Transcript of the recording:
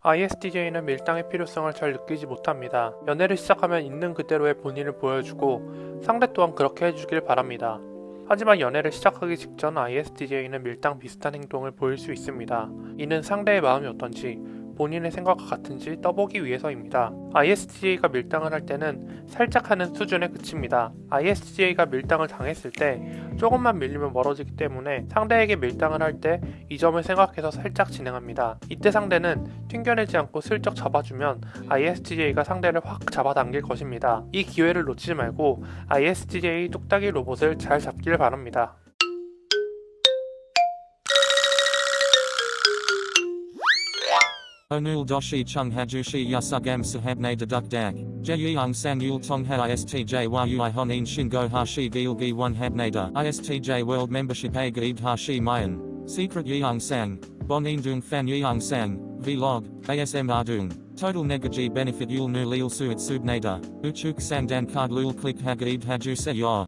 ISTJ는 밀당의 필요성을 잘 느끼지 못합니다. 연애를 시작하면 있는 그대로의 본인을 보여주고 상대 또한 그렇게 해주길 바랍니다. 하지만 연애를 시작하기 직전 ISTJ는 밀당 비슷한 행동을 보일 수 있습니다. 이는 상대의 마음이 어떤지 본인의 생각과 같은지 떠보기 위해서입니다. ISTJ가 밀당을 할 때는 살짝 하는 수준에 그칩니다. ISTJ가 밀당을 당했을 때 조금만 밀리면 멀어지기 때문에 상대에게 밀당을 할 때 이 점을 생각해서 살짝 진행합니다. 이때 상대는 튕겨내지 않고 슬쩍 잡아주면 ISTJ가 상대를 확 잡아당길 것입니다. 이 기회를 놓치지 말고 ISTJ 뚝딱이 로봇을 잘 잡길 바랍니다. Onul doshi chung hajushi yasugam sahabne deduk dak. Jeyang yul tongha istj yui honin shingo hashi gilgi one habnada. Istj world membership a gaib hashi mayan. Secret yang sang. Bonin dung fan yang sang. Vlog. ASM ardung. Total negaji benefit yul nu lil suit subnada. Uchuk sang dan card lul click hagaib haju se ya.